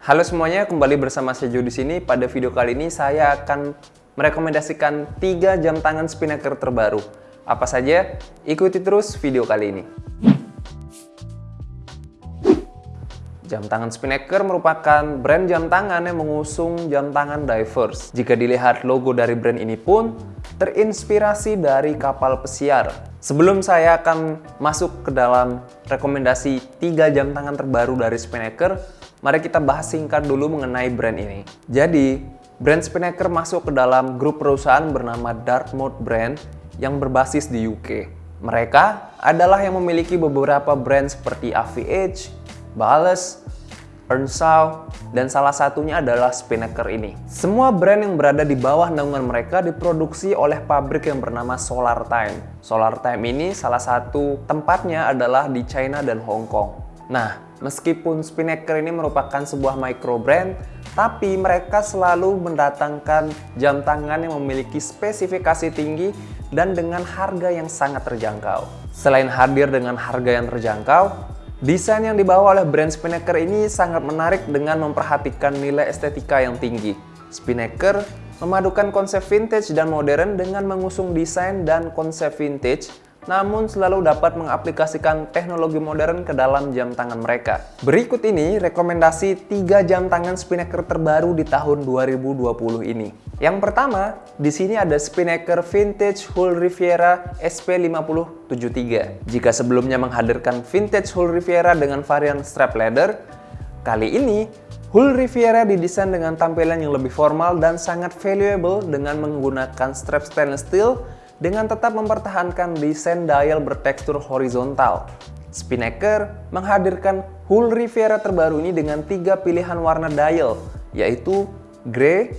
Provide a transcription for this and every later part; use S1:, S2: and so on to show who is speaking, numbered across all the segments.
S1: Halo semuanya, kembali bersama Sejo di sini. Pada video kali ini saya akan merekomendasikan 3 jam tangan Spinnaker terbaru. Apa saja? Ikuti terus video kali ini. Jam tangan Spinnaker merupakan brand jam tangan yang mengusung jam tangan divers. Jika dilihat logo dari brand ini pun terinspirasi dari kapal pesiar. Sebelum saya akan masuk ke dalam rekomendasi 3 jam tangan terbaru dari Spinnaker, Mari kita bahas singkat dulu mengenai brand ini. Jadi, brand Spinnaker masuk ke dalam grup perusahaan bernama Dartmouth Brand yang berbasis di UK. Mereka adalah yang memiliki beberapa brand seperti AVH, Ballast, Earnshaw, dan salah satunya adalah Spinnaker ini. Semua brand yang berada di bawah naungan mereka diproduksi oleh pabrik yang bernama Solar Time. Solar Time ini salah satu tempatnya adalah di China dan Hong Kong. Nah, Meskipun Spinnaker ini merupakan sebuah micro brand, tapi mereka selalu mendatangkan jam tangan yang memiliki spesifikasi tinggi dan dengan harga yang sangat terjangkau. Selain hadir dengan harga yang terjangkau, desain yang dibawa oleh brand Spinnaker ini sangat menarik dengan memperhatikan nilai estetika yang tinggi. Spinnaker memadukan konsep vintage dan modern dengan mengusung desain dan konsep vintage namun selalu dapat mengaplikasikan teknologi modern ke dalam jam tangan mereka. Berikut ini rekomendasi 3 jam tangan Spinnaker terbaru di tahun 2020 ini. Yang pertama, di sini ada Spinnaker Vintage Hull Riviera SP5073. Jika sebelumnya menghadirkan Vintage Hull Riviera dengan varian strap leather, kali ini Hull Riviera didesain dengan tampilan yang lebih formal dan sangat valuable dengan menggunakan strap stainless steel dengan tetap mempertahankan desain dial bertekstur horizontal. Spinnaker menghadirkan Hull Riviera terbaru ini dengan tiga pilihan warna dial, yaitu grey,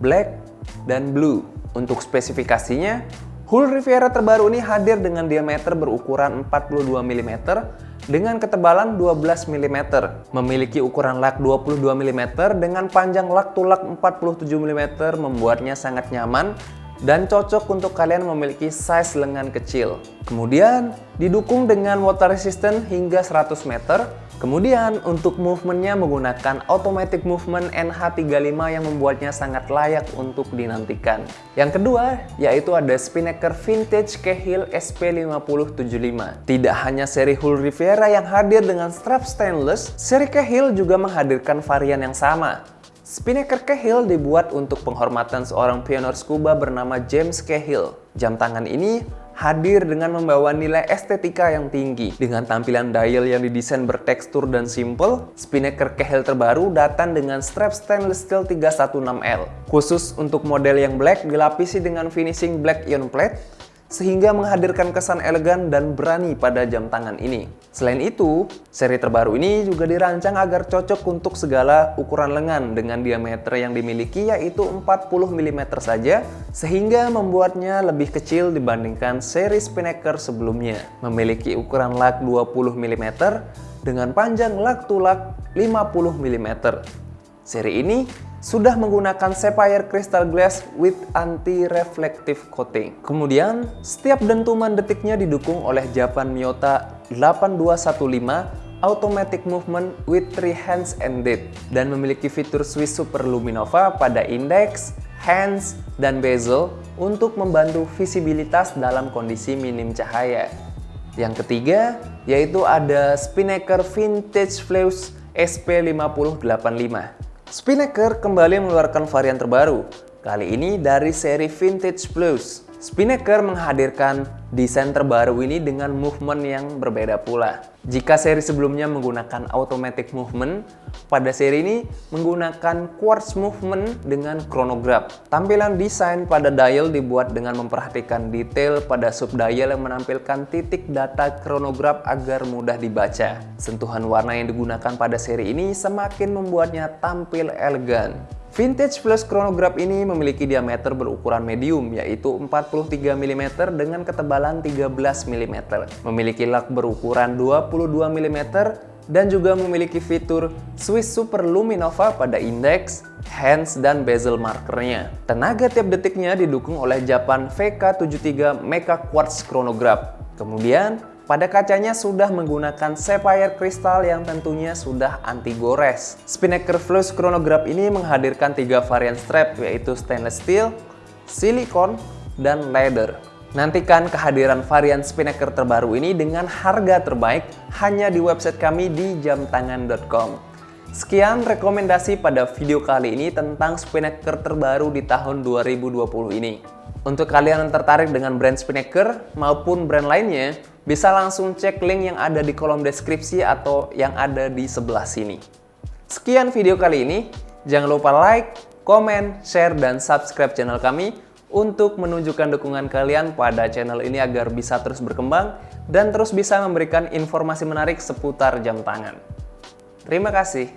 S1: black, dan blue. Untuk spesifikasinya, Hull Riviera terbaru ini hadir dengan diameter berukuran 42 mm dengan ketebalan 12 mm, memiliki ukuran lak 22 mm dengan panjang lak tulak 47 mm membuatnya sangat nyaman dan cocok untuk kalian memiliki size lengan kecil. Kemudian didukung dengan water resistant hingga 100 meter. Kemudian untuk movementnya menggunakan automatic movement NH35 yang membuatnya sangat layak untuk dinantikan. Yang kedua yaitu ada Spinnaker Vintage Cahill SP5075. Tidak hanya seri Hull Riviera yang hadir dengan strap stainless, seri Cahill juga menghadirkan varian yang sama Spinnaker Cahill dibuat untuk penghormatan seorang pionir scuba bernama James Cahill. Jam tangan ini hadir dengan membawa nilai estetika yang tinggi. Dengan tampilan dial yang didesain bertekstur dan simple, Spinnaker Cahill terbaru datang dengan strap stainless steel 316L. Khusus untuk model yang black dilapisi dengan finishing black ion plate, sehingga menghadirkan kesan elegan dan berani pada jam tangan ini. Selain itu, seri terbaru ini juga dirancang agar cocok untuk segala ukuran lengan dengan diameter yang dimiliki yaitu 40 mm saja, sehingga membuatnya lebih kecil dibandingkan seri Spinnaker sebelumnya. Memiliki ukuran lak 20 mm dengan panjang lak tulak 50 mm. Seri ini sudah menggunakan sapphire crystal glass with anti-reflective coating. Kemudian, setiap dentuman detiknya didukung oleh Japan Miyota 8215 automatic movement with three hands and date dan memiliki fitur Swiss Super Luminova pada index, hands, dan bezel untuk membantu visibilitas dalam kondisi minim cahaya. Yang ketiga, yaitu ada Spinnaker Vintage Flash SP5085. Spinnaker kembali mengeluarkan varian terbaru, kali ini dari seri Vintage Plus. Spinnaker menghadirkan desain terbaru ini dengan movement yang berbeda pula. Jika seri sebelumnya menggunakan automatic movement, pada seri ini menggunakan quartz movement dengan chronograph. Tampilan desain pada dial dibuat dengan memperhatikan detail pada sub dial yang menampilkan titik data chronograph agar mudah dibaca. Sentuhan warna yang digunakan pada seri ini semakin membuatnya tampil elegan. Vintage Flash Chronograph ini memiliki diameter berukuran medium yaitu 43 mm dengan ketebalan 13 mm. Memiliki lak berukuran 22 mm dan juga memiliki fitur Swiss Super Luminova pada indeks, hands, dan bezel markernya. Tenaga tiap detiknya didukung oleh Japan VK73 Mecha Quartz Chronograph. Kemudian, Pada kacanya sudah menggunakan sapphire kristal yang tentunya sudah anti gores. Spinnaker Flush Chronograph ini menghadirkan tiga varian strap yaitu stainless steel, silikon, dan leather. Nantikan kehadiran varian Spinnaker terbaru ini dengan harga terbaik hanya di website kami di jamtangan.com. Sekian rekomendasi pada video kali ini tentang Spinnaker terbaru di tahun 2020 ini. Untuk kalian yang tertarik dengan brand Spinnaker maupun brand lainnya, bisa langsung cek link yang ada di kolom deskripsi atau yang ada di sebelah sini. Sekian video kali ini. Jangan lupa like, komen, share, dan subscribe channel kami untuk menunjukkan dukungan kalian pada channel ini agar bisa terus berkembang dan terus bisa memberikan informasi menarik seputar jam tangan. Terima kasih.